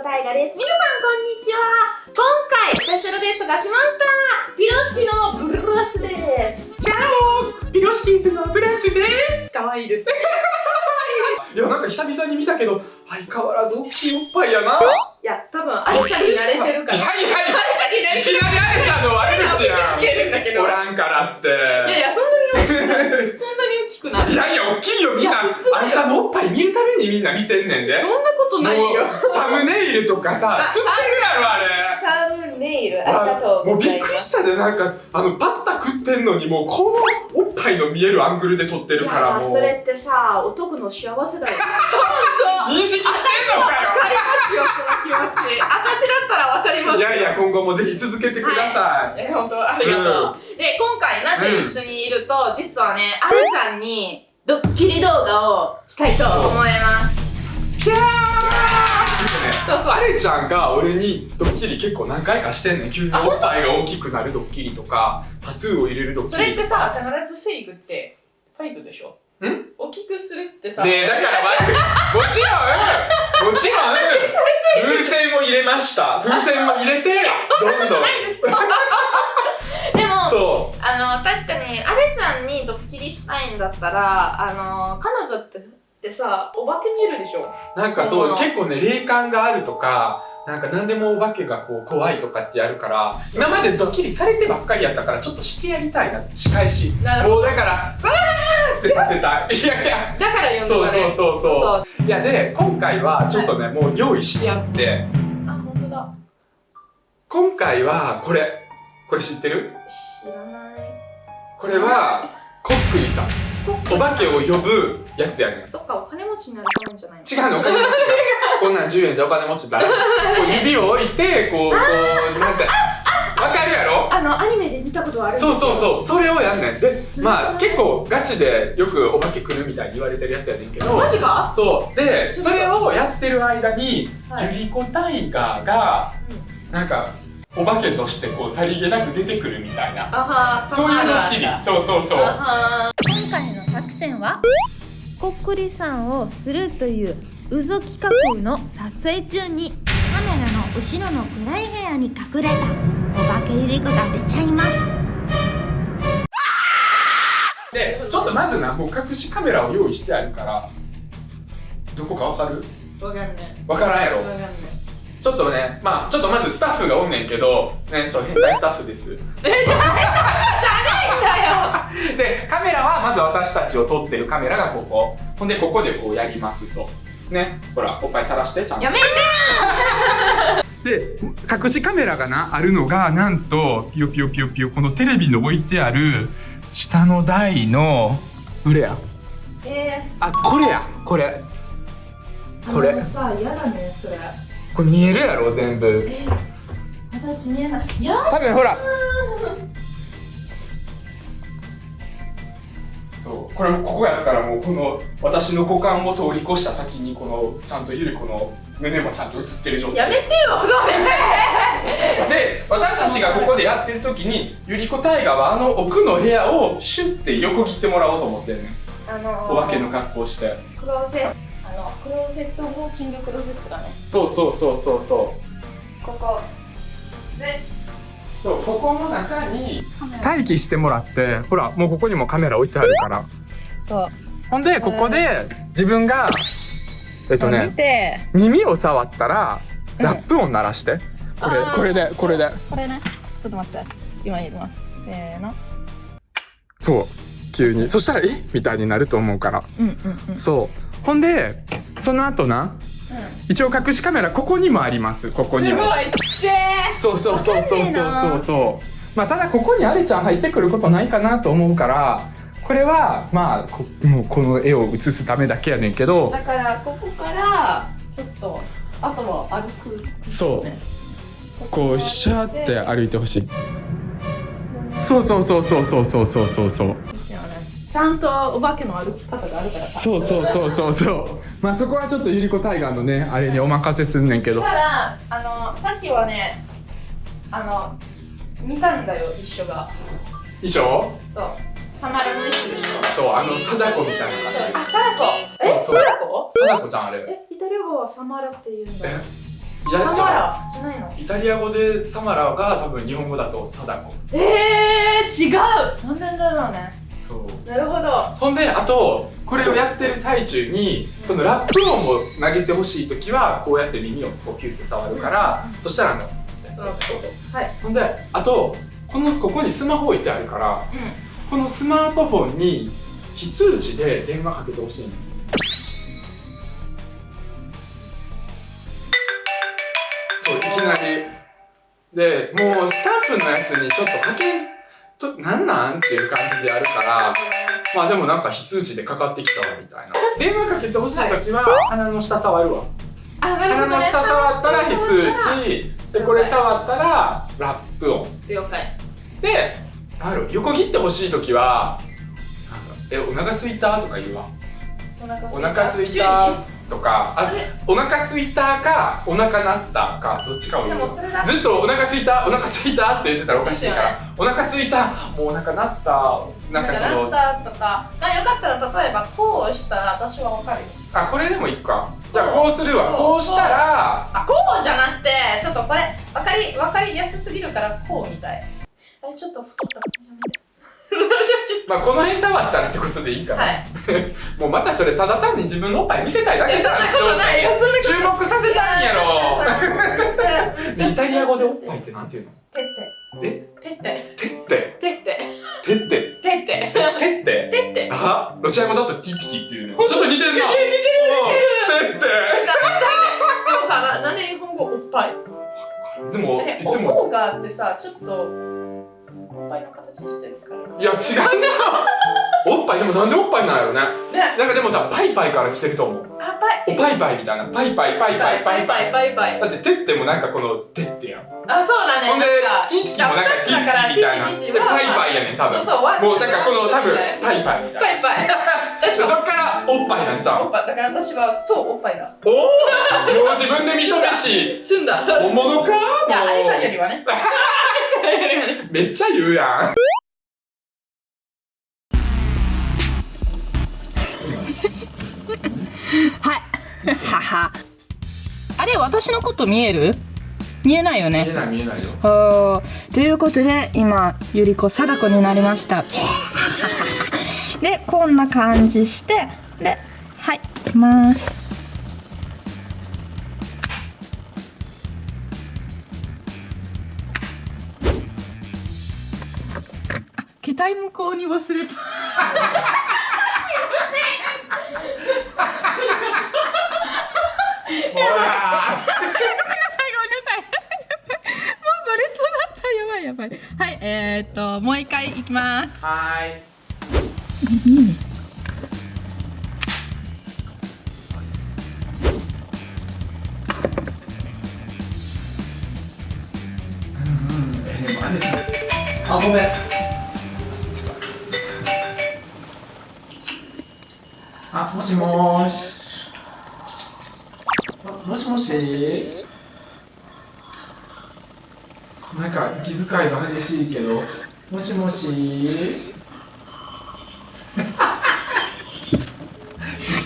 子大河です。皆さんこんにちは。今回スペシャルゲストが来ました。ピロシキのブラスです。チャオピロシキーズのブラスです可愛いです。いやなんか久々に見たけど相変わらず大きいおっぱいやないや、にみんな見てんねんでそんなことないよ。サムネイルとかさあ釣ってるやろあれサムネイル、ありがとうもう。びっくりしたでなんかあのパスタ食ってんのにもうこのおっぱいの見えるアングルで撮ってるいからもうやそれってさ、男の幸せだよ。認識してんのかよわかりますよ、その気持ち。私だったらわかりますよ。いやいや今後もぜひ続けてください、え、本当ありがとう。で、今回なぜ一緒にいると、実はね、あるちゃんにドッキリ動画をしたいと思います。キャー！そうそう。あれちゃんが俺にドッキリ結構何回かしてんねん。急におっぱいが大きくなるドッキリとかタトゥーを入れるドッキそれってリとかさ、必ずフェイクって、フェイクでしょ？ん？大きくするってさ、ねえだから悪くもちろん。もちろん。風船を入れました。風船を入れてどんどん あの、確かに、あれちゃんにドッキリしたいんだったら、あの、彼女って、ってさ、お化け見えるでしょ？うなんかそううん結構ね霊感があるとかなんか何でもお化けがこう怖いとかってやるから今までドッキリされてばっかりやったからちょっとしてやりたいな仕返し。もうだからわーってさせたい。いやいやだから呼んでそうそうそうそそういやで今回はちょっとね、もう用意してあって。あ、本当だ。今回はこれ。これ知ってる？知らない。これはコックリさん。お化けを呼ぶやつやねん。そっか、お金持ちになるたじゃないの？違うのお金持ちがこんなん10円じゃお金持ちだこう指を置いてこうこうなんてわかるやろ？あの、アニメで見たことあるそうそうそう。それをやんねん。でまあ結構ガチでよくお化け来るみたいに言われてるやつやねんけど。マジか？そう。でそれをやってる間に、はい。ゆりこタイガーがなんかお化けとしてこうさりげなく出てくるみたいな。あはー、そういうドッキリ。そうそうそうあは。今回の作戦はこっくりさんをするという嘘企画の撮影中にカメラの後ろの暗い部屋に隠れたお化けゆり子が出ちゃいます。でちょっとまずなもう隠しカメラを用意してあるからどこかわかる？ーわかんない。わからんやろ。わかんない。ちょっとねまあちょっとまずスタッフがおんねんけどねちょっと変態スタッフです。でカメラはまず私たちを撮ってるカメラがここ。ほんでここでこうやりますと。ねほらおっぱいさらしてちゃんと。やめ で隠しカメラがなあるのがなんとピヨピヨピヨピヨこのテレビの置いてある下の台のどれや。えあこれやこれ。ー、これ。あのさ、やだね、それ。これ見えるやろ全部。えー、私見えない。いや多分ほら。そう。これここやったらもうこの私の股間を通り越した先にこのちゃんとゆり子の胸もちゃんと映ってる状態。やめてよ、それ。で私たちがここでやってる時にゆり子大河はあの奥の部屋をシュッて横切ってもらおうと思ってんねん。あのー、お化けの格好して。クローゼックローゼットウォーキングクローゼットだね。そうそうそうそうそここ。でうそうここの中に。待機してもらってほらもうここにもカメラ置いてあるからそう。ほんでここで自分がえっと見ねて。耳を触ったらうんラップ音鳴らして、これこれでこれでこれね。ちょっと待って。今入れます。せーの。そう急に。そしたらえ？みたいになると思うから。うんうんうん。そう。ほんでその後な一応隠しカメラここにもあります。ここにも。そうそうそうそうそうそうそう。まあただここにあれちゃん入ってくることないかなと思うからこれはまあこもうこの絵を写すためだけやねんけどだからここからちょっとあとは歩く。そう。ねこうシャーって歩いてほしい。そうそうそうそうそうそうそうそうそうちゃんとお化けの歩き方があるからさ。そうそうそうそうそうまあそこはちょっとゆりこタイガーのねあれにお任せすんねんけどただあのさっきはねあの見たんだよ一緒が。衣装そう。サマラの一緒でしょ。そうあの貞子みたいなあ、サラコ。え、そうそうサラコ？貞子ちゃんあれえ、イタリア語はサマラって言うんだ。えサマやっちゃラじゃないの？うイタリア語でサマラが多分日本語だと貞子えー、違うなんでだろうねそう。なるほど。ほんであとこれをやってる最中にそのラップ音を投げてほしい時はこうやって耳をこうピュッて触るから、そしたらあのはい。ほんであとこのここにスマホ置いてあるからうこのスマートフォンに非通知で電話かけてほしいの。そういきなり。でもうスタッフのやつにちょっとかけんとなんなん？っていう感じでやるからまあでもなんか非通知でかかってきたわみたいな。電話かけてほしい時は鼻の下触るわ。鼻の下触ったら非通知。でこれ触ったらラップ音。了解。でなんだろう横切ってほしい時はなんかえお腹すいた？とか言うわ。お腹お腹すいた？とかあお腹すいたかお腹なったかどっちかをで言うずっとお腹すいたお腹すいたって言ってたらおかしいから、ですよお腹すいたもうお腹なったなんかそのなったとかまあよかったら例えばこうしたら私はわかるよ。あこれでもいいか。じゃあこうするわ。こうしたらあこうじゃなくてちょっとこれわかりわかりやすすぎるからこうみたい。あれちょっと太った。まあこの辺触ったらってことでいいかな、はい もうまたそれただ単に自分のおっぱい見せたいだけじゃん。注目させたいんやろ。イタリア語でおっぱいってなんて言うの？てって。でてって。てって。てって。てって。てって。てって。てって。あロシア語だとティティキっていうのちょっと似てるな。似てる似てる。てって。でもさななんで日本語おっぱい？でもえいつもおこうがあってさちょっとおっぱいの形してるから。いや違うな。おっぱいでもなんでおっぱいなんやろね。ね。なんかでもさパイパイから来てると思う。あパイ。おパイパイみたいな。パイパイパイパイパイパイパイパイ。だっててってもなんかこのてってやん。あそうだね。ほんでティティキもなんかティティキみたいな。ではパイパイやねん多分。そうそうもうなんかこの多分パイパイみたいな。パイパイ。そもっからおっぱいなんちゃうおっぱいだから私はそうおっぱいだおおもう自分で認めし。旬だ。本物か？いやあれちゃんよりはね めっちゃ言うやん。はい。はは。あれ私のこと見える？見えないよ見えねない見えないよ。ということで今ゆり子貞子になりました。でこんな感じしてではいいきますあ携帯向こうに忘れた。ほらごめんなさいごめんなさい。もうバレそうだった。やばいやばい。はいえー、っともう一回いきます。はーいえでもあれあごめんあもしもし。もしもし。なんか気遣いが激しいけどもしもし。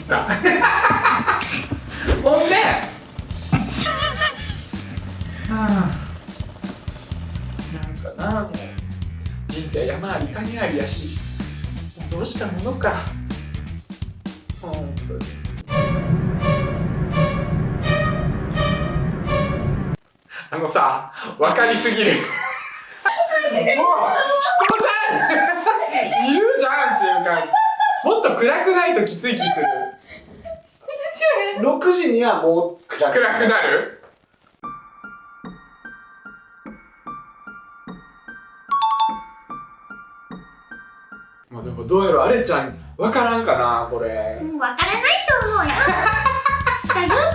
った。ほんで。はあ。なんかなもう。人生山あり谷ありやし。どうしたものか。あのさ分かりすぎる。もう人じゃん。いるじゃんっていうかもっと暗くないときつい気する。6時にはもう暗く暗くなる？まあでもどうやらあれちゃんわからんかなこれ。うんわからないと思うよ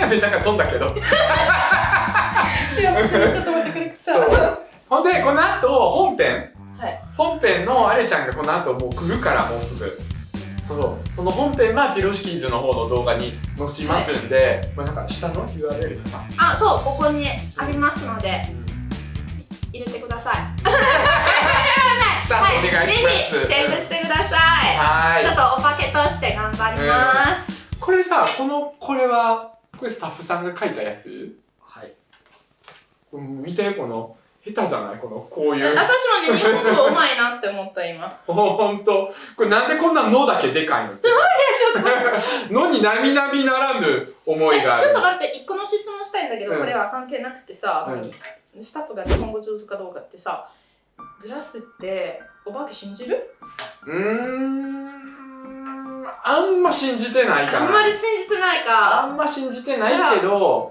ますめなんか飛んだけど。いやちょっと待ってくれさそう。ほんでこの後本編。はい。本編のあれちゃんがこの後もう来るからもうすぐ。そう。その本編はピロシキーズの方の動画に載しますんで、まあなんか下の？URL とか、あそうここにありますので入れてください。スタートお願いします、ぜひチェックしてください。はーい。ちょっとおまけとして頑張ります、これさこのこれはこれスタッフさんが書いたやつ？はい。うん見てこの下手じゃない？このこういう。私もね日本語うまいなって思った今。ほんとこれなんでこんな「の」だけでかいのって「の」に並々ならぬ思いがある。ちょっと待って一個の質問したいんだけど、うん。これは関係なくてさ、うん。スタッフが日本語上手かどうかってさブラスってお化け信じる？うーんあんま信じてないかな。あんまり信じてないか。あんま信じてないけど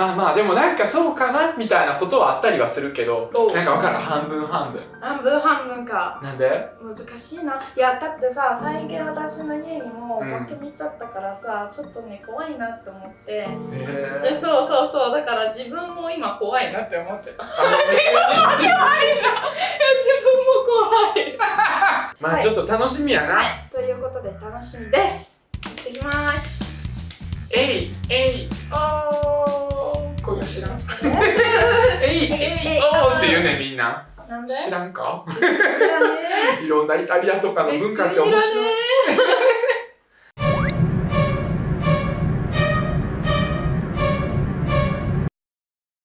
まあまあでもなんかそうかなみたいなことはあったりはするけどなんかわからん半分半分。半分半分か。なんで？難しいな。いやだってさ最近私の家にもおうん。化け見ちゃったからさ、ちょっとね怖いなって思って。へええそうそうそう。だから自分も今怖いなって思ってた。あの別に自分も怖い。まあちょっと楽しみやな、はい。ということで楽しみです。行ってきます。えいえい知らん。え？い えいおー。って言うねみんな。なんで？知らんか？いらね。いろんなイタリアとかのえ文化って面白い